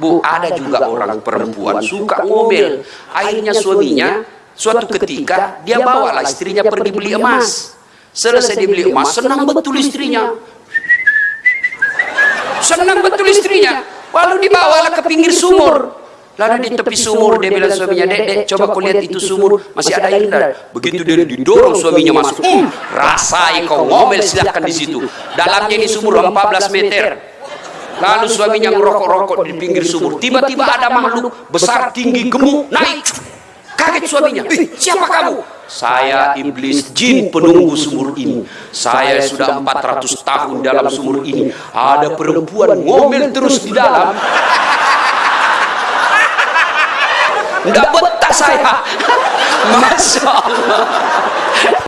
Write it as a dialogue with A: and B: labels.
A: Bu, ada juga orang perempuan suka ngomel. Akhirnya suaminya, suatu ketika dia bawalah istrinya pergi beli emas. Selesai dibeli emas, senang betul istrinya. Senang betul istrinya. Lalu dibawalah ke pinggir sumur. Lalu di tepi sumur dia bilang suaminya, dek, dek, coba kau lihat itu sumur masih ada air tidak? Begitu dia didorong suaminya masuk, hmm, rasai kau ngomel silahkan di situ. Dalamnya ini sumur 14 meter. Lalu suaminya ngerokok-rokok di pinggir sumur. Tiba-tiba ada makhluk besar, tinggi, gemuk, naik. Kaget suaminya. Siapa kamu? Saya iblis jin penunggu sumur ini. Saya sudah 400 tahun dalam sumur ini. Ada perempuan ngomel terus di dalam. Enggak betah saya. Masya Allah.